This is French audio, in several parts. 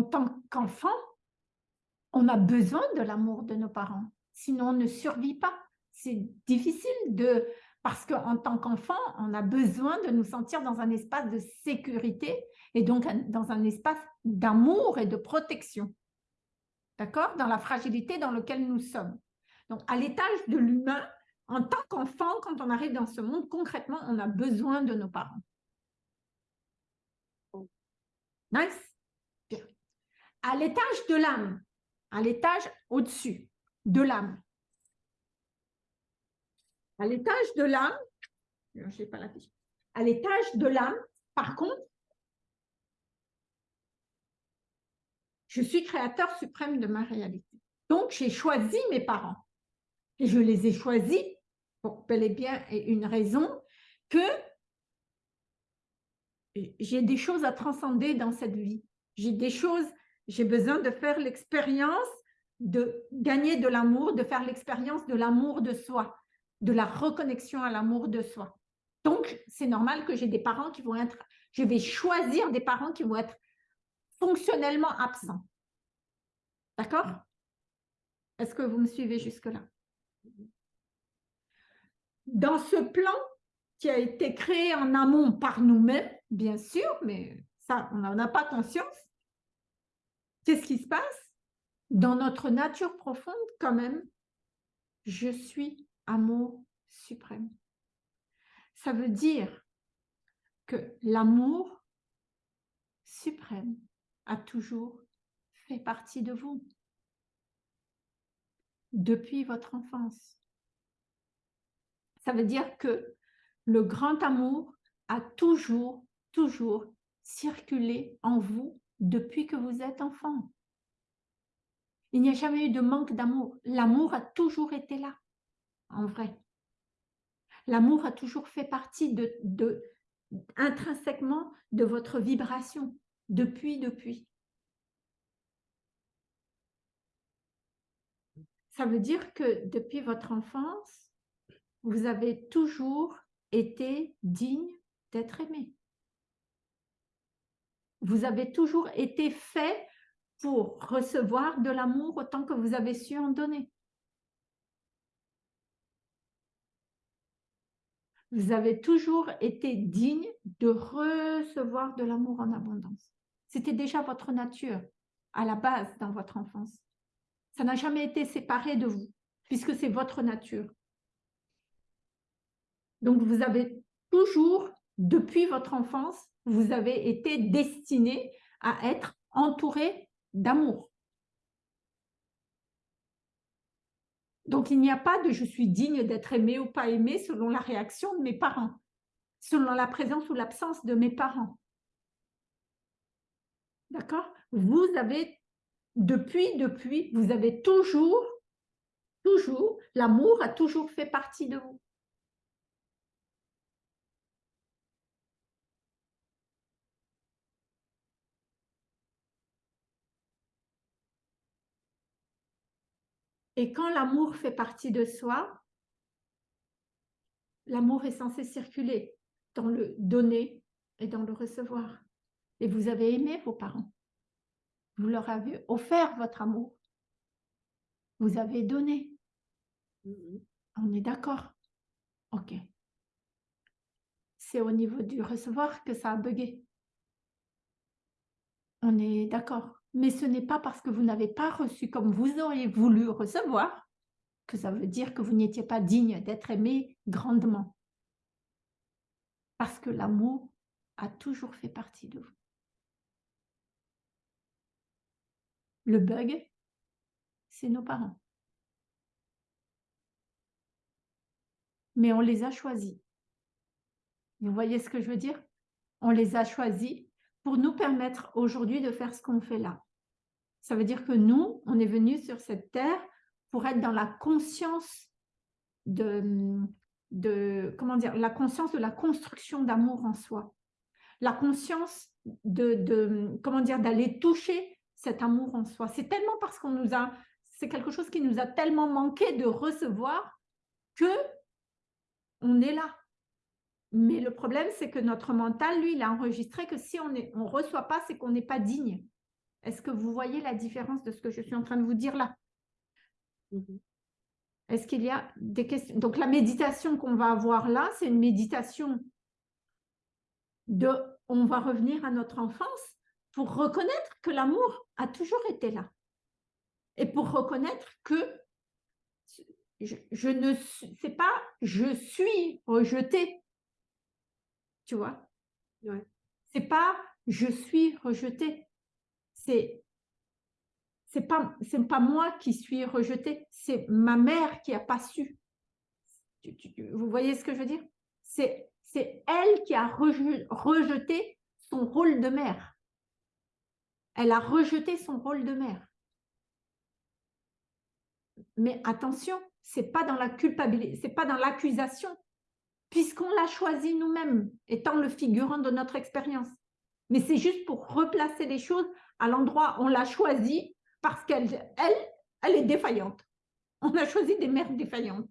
en tant qu'enfant, on a besoin de l'amour de nos parents, sinon on ne survit pas. C'est difficile de... Parce qu'en tant qu'enfant, on a besoin de nous sentir dans un espace de sécurité et donc dans un espace d'amour et de protection. D'accord? Dans la fragilité dans laquelle nous sommes. Donc, à l'étage de l'humain, en tant qu'enfant, quand on arrive dans ce monde, concrètement, on a besoin de nos parents. Nice? À l'étage de l'âme, à l'étage au-dessus de l'âme. À l'étage de l'âme, je pas la fiche. À l'étage de l'âme, par contre, je suis créateur suprême de ma réalité. Donc, j'ai choisi mes parents. Et je les ai choisis pour bel et bien une raison que j'ai des choses à transcender dans cette vie. J'ai des choses, j'ai besoin de faire l'expérience de gagner de l'amour, de faire l'expérience de l'amour de soi, de la reconnexion à l'amour de soi. Donc, c'est normal que j'ai des parents qui vont être, je vais choisir des parents qui vont être fonctionnellement absents. D'accord? Est-ce que vous me suivez jusque-là? Dans ce plan qui a été créé en amont par nous-mêmes, bien sûr, mais ça, on n'en a pas conscience, qu'est-ce qui se passe? Dans notre nature profonde, quand même, je suis amour suprême. Ça veut dire que l'amour suprême a toujours fait partie de vous depuis votre enfance. Ça veut dire que le grand amour a toujours, toujours circulé en vous depuis que vous êtes enfant. Il n'y a jamais eu de manque d'amour. L'amour a toujours été là, en vrai. L'amour a toujours fait partie intrinsèquement de votre vibration, depuis, depuis. Ça veut dire que depuis votre enfance, vous avez toujours été digne d'être aimé. Vous avez toujours été fait pour recevoir de l'amour autant que vous avez su en donner. Vous avez toujours été digne de recevoir de l'amour en abondance. C'était déjà votre nature à la base dans votre enfance. Ça n'a jamais été séparé de vous, puisque c'est votre nature. Donc, vous avez toujours, depuis votre enfance, vous avez été destiné à être entouré d'amour. Donc, il n'y a pas de « je suis digne d'être aimé ou pas aimé » selon la réaction de mes parents, selon la présence ou l'absence de mes parents. D'accord? Vous avez, depuis, depuis, vous avez toujours, toujours, l'amour a toujours fait partie de vous. Et quand l'amour fait partie de soi, l'amour est censé circuler dans le donner et dans le recevoir. Et vous avez aimé vos parents. Vous leur avez offert votre amour. Vous avez donné. Mm-hmm. On est d'accord Ok. C'est au niveau du recevoir que ça a bugué. On est d'accord mais ce n'est pas parce que vous n'avez pas reçu comme vous auriez voulu recevoir que ça veut dire que vous n'étiez pas digne d'être aimé grandement. Parce que l'amour a toujours fait partie de vous. Le bug, c'est nos parents. Mais on les a choisis. Vous voyez ce que je veux dire? On les a choisis pour nous permettre aujourd'hui de faire ce qu'on fait là. Ça veut dire que nous, on est venus sur cette terre pour être dans la conscience de, comment dire, la conscience de la construction d'amour en soi. La conscience de, comment dire, d'aller toucher cet amour en soi. C'est tellement parce qu'on nous a, c'est quelque chose qui nous a tellement manqué de recevoir que on est là. Mais le problème, c'est que notre mental, lui, il a enregistré que si on ne reçoit pas, c'est qu'on n'est pas digne. Est-ce que vous voyez la différence de ce que je suis en train de vous dire là? Mmh Est-ce qu'il y a des questions? Donc, la méditation qu'on va avoir là, c'est une méditation de on va revenir à notre enfance pour reconnaître que l'amour a toujours été là. Et pour reconnaître que je, ne sais pas je suis rejeté. Tu vois? Ouais. C'est pas je suis rejeté. C'est c'est pas moi qui suis rejeté, c'est ma mère qui a pas su. vous voyez ce que je veux dire? C'est c'est elle qui a rejeté son rôle de mère. Elle a rejeté son rôle de mère. Mais attention, c'est pas dans la culpabilité, c'est pas dans l'accusation, puisqu'on l'a choisi nous-mêmes, étant le figurant de notre expérience. Mais c'est juste pour replacer les choses à l'endroit où on l'a choisi parce qu'elle, elle, elle est défaillante. On a choisi des mères défaillantes.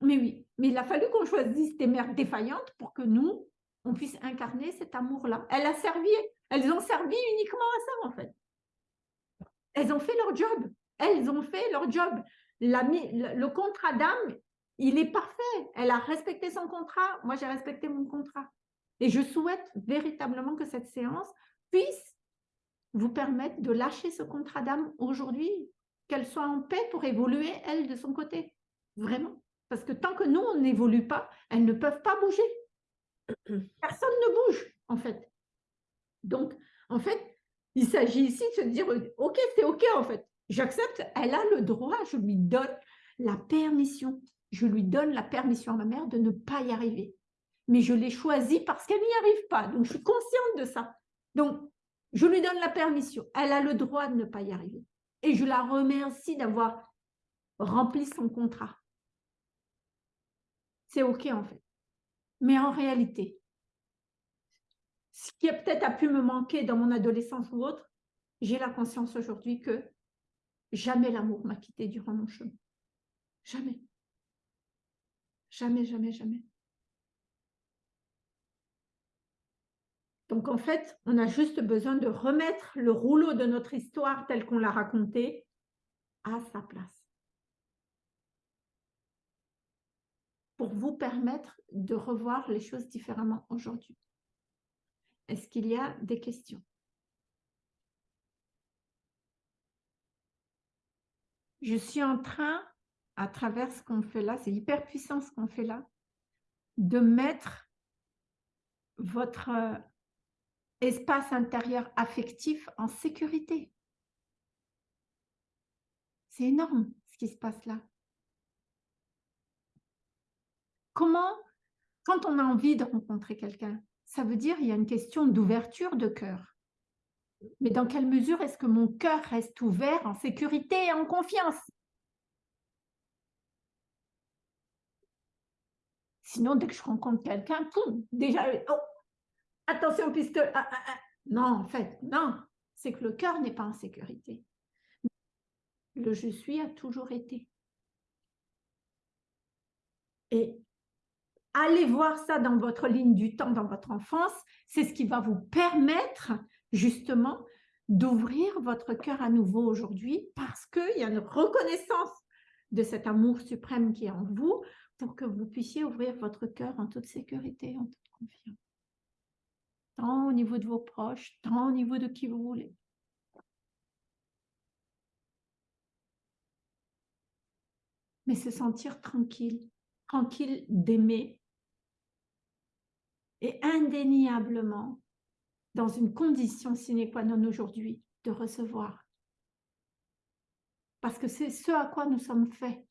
Mais oui, mais il a fallu qu'on choisisse des mères défaillantes pour que nous, on puisse incarner cet amour-là. Elle a servi, elles ont servi uniquement à ça, en fait. Elles ont fait leur job. Elles ont fait leur job. le contrat d'âme, il est parfait. Elle a respecté son contrat. Moi, j'ai respecté mon contrat. Et je souhaite véritablement que cette séance puisse vous permettre de lâcher ce contrat d'âme aujourd'hui, qu'elle soit en paix pour évoluer, elle, de son côté. Vraiment. Parce que tant que nous, on n'évolue pas, elles ne peuvent pas bouger. Personne ne bouge, en fait. Donc, en fait, il s'agit ici de se dire, OK, c'est OK, en fait. J'accepte, elle a le droit, je lui donne la permission. Je lui donne la permission à ma mère de ne pas y arriver. Mais je l'ai choisie parce qu'elle n'y arrive pas. Donc, je suis consciente de ça. Donc, je lui donne la permission. Elle a le droit de ne pas y arriver. Et je la remercie d'avoir rempli son contrat. C'est OK en fait. Mais en réalité, ce qui a peut-être pu me manquer dans mon adolescence ou autre, j'ai la conscience aujourd'hui que jamais l'amour m'a quitté durant mon chemin. Jamais. Jamais, jamais, jamais. Donc en fait, on a juste besoin de remettre le rouleau de notre histoire tel qu'on l'a raconté à sa place. Pour vous permettre de revoir les choses différemment aujourd'hui. Est-ce qu'il y a des questions? Je suis en train, à travers ce qu'on fait là, c'est hyper puissant ce qu'on fait là, de mettre votre espace intérieur affectif en sécurité. C'est énorme ce qui se passe là. Comment, quand on a envie de rencontrer quelqu'un, ça veut dire il y a une question d'ouverture de cœur. Mais dans quelle mesure est-ce que mon cœur reste ouvert en sécurité et en confiance? Sinon, dès que je rencontre quelqu'un, déjà, oh, attention puisque... Ah, ah, ah. Non, en fait, non. C'est que le cœur n'est pas en sécurité. Le je suis a toujours été. Et allez voir ça dans votre ligne du temps, dans votre enfance. C'est ce qui va vous permettre justement d'ouvrir votre cœur à nouveau aujourd'hui parce qu'il y a une reconnaissance de cet amour suprême qui est en vous pour que vous puissiez ouvrir votre cœur en toute sécurité, en toute confiance tant au niveau de vos proches, tant au niveau de qui vous voulez. Mais se sentir tranquille, tranquille d'aimer et indéniablement dans une condition sine qua non aujourd'hui de recevoir. Parce que c'est ce à quoi nous sommes faits.